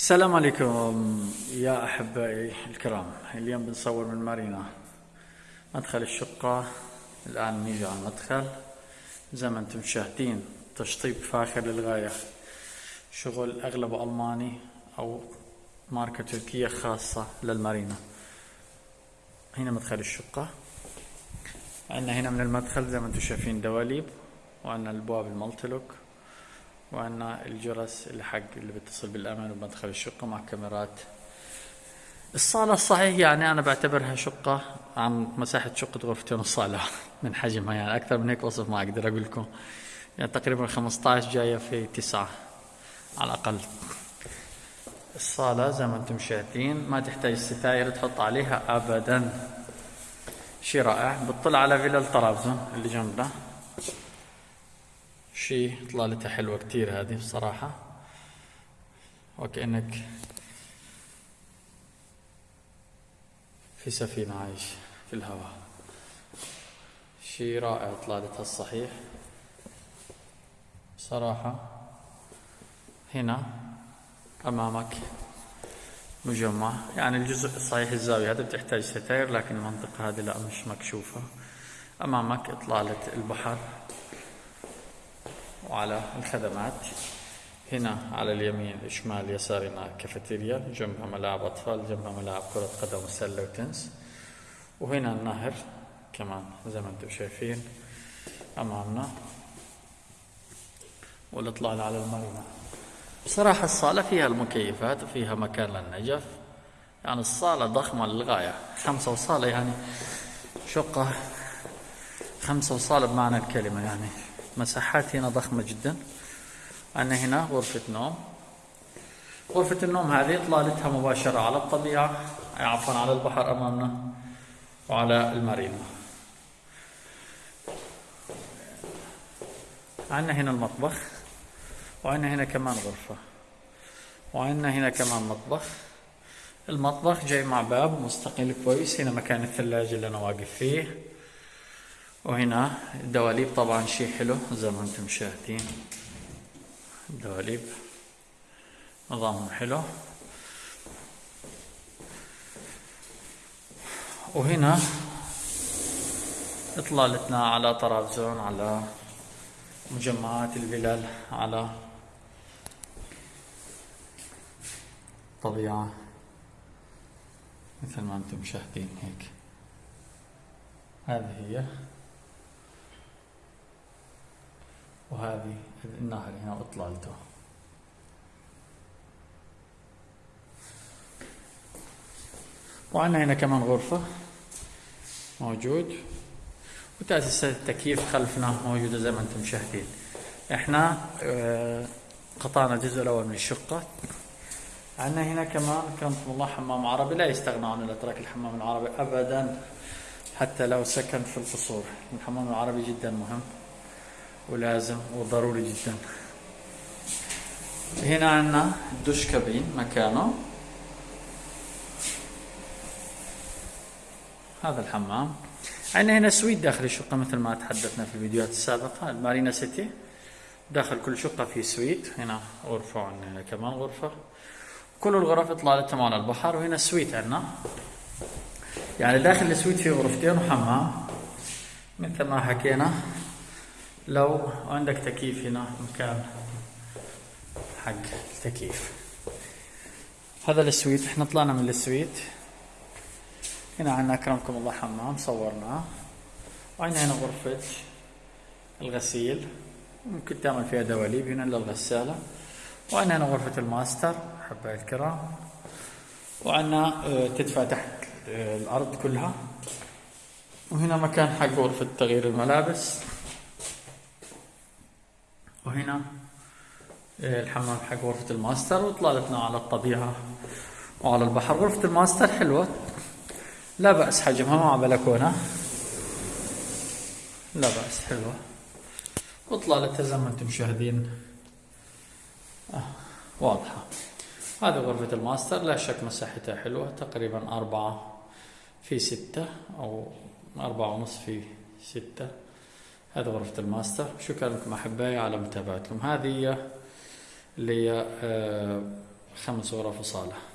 السلام عليكم يا أحبائي الكرام. اليوم بنصور من مارينا مدخل الشقة. الآن نيجي على المدخل. زي ما أنتم شاهدين تشطيب فاخر للغاية. شغل أغلبه ألماني أو ماركة تركية خاصة للمارينا. هنا مدخل الشقة. عندنا هنا من المدخل زي ما أنتم شايفين دواليب وعندنا البواب المالتي وعندنا الجرس اللي حق اللي بيتصل بالأمان بمدخل الشقة مع كاميرات. الصالة الصحيح يعني أنا بعتبرها شقة عن مساحة شقة غرفتين وصالة. من حجمها يعني أكثر من هيك وصف ما أقدر أقول لكم. يعني تقريبا 15 جاية في 9 على الأقل. الصالة زي ما أنتم شايفين ما تحتاج ستاير تحط عليها ابدا. شيء رائع. بتطلع على فيلا طرابزون اللي جنبنا شيء طلالتها حلوة كتير هذه بصراحة. وكأنك في سفينة عايش في الهواء. شيء رائع طلالتها الصحيح. صراحة هنا أمامك مجمع. يعني الجزء صحيح الزاوية هذا بتحتاج ستاير لكن المنطقة هذه لا مش مكشوفة. أمامك إطلالة البحر. وعلى الخدمات. هنا على اليمين شمال يسارنا كافيتيريا جنبها ملاعب أطفال جنبها ملاعب كرة قدم وسلة وتنس. وهنا النهر كمان زي ما أنتم شايفين أمامنا. والإطلال على المرينا بصراحة الصالة فيها المكيفات وفيها مكان للنجف. يعني الصالة ضخمة للغاية. خمسة وصالة يعني شقة. خمسة وصالة بمعنى الكلمة يعني. مساحات هنا ضخمة جدا. عندنا هنا غرفة نوم. غرفة النوم هذه إطلالتها مباشرة على الطبيعة. عفوا على البحر أمامنا وعلى المارينا. عندنا هنا المطبخ وعندنا هنا كمان غرفة وعندنا هنا كمان مطبخ. المطبخ جاي مع باب مستقل كويس. هنا مكان الثلاجة اللي أنا واقف فيه. وهنا الدواليب طبعا شيء حلو زي ما أنتم شاهدين. الدواليب نظامهم حلو. وهنا إطلالتنا على طرابزون على مجمعات الفلل على طبيعة مثل ما أنتم شاهدين هيك. هذه هي. وهذه النهر هنا أطلالته. وعندنا هنا كمان غرفة موجود. وتأسيسات التكييف خلفنا موجودة زي ما أنتم مشاهدين إحنا آه، قطعنا الجزء الأول من الشقة. عندنا هنا كمان كرمكم الله حمام عربي لا يستغنى عن الأتراك الحمام العربي أبدا حتى لو سكن في القصور. الحمام العربي جدا مهم. ولازم وضروري جدا. هنا عندنا دوش كابين مكانه. هذا الحمام. عندنا هنا suite داخل الشقة مثل ما تحدثنا في الفيديوهات السابقة. المارينا سيتي. داخل كل شقة في suite. هنا غرفة وعندنا كمان غرفة. كل الغرف اطلالتهم على البحر وهنا suite عندنا. يعني داخل ال suite في غرفتين وحمام. مثل ما حكينا لو عندك تكييف هنا مكان حق التكييف. هذا ال suite إحنا طلعنا من ال suite. هنا عندنا أكرمكم الله حمام صورناه. وعندنا هنا غرفة الغسيل. ممكن تعمل فيها دواليب هنا للغسالة. وعندنا هنا غرفة الماستر حبايب الكرام. وعندنا آه، تدفئة تحت آه، الأرض كلها. وهنا مكان حق غرفة تغيير الملابس. وهنا إيه، الحمام حق غرفة الماستر وطلالتنا على الطبيعة وعلى البحر. غرفة الماستر حلوة. لا بأس حجمها مع بلكونة لا بأس حلوة. وطلالتها زي ما أنتم مشاهدين. آه واضحة. هذه غرفة الماستر لا شك مساحتها حلوة تقريبا أربعة في ستة أو أربعة ونص في ستة. هذه غرفة الماستر. شكرا لكم أحبائي على متابعتكم. هذه اللي هي آه، خمس غرف وصالة.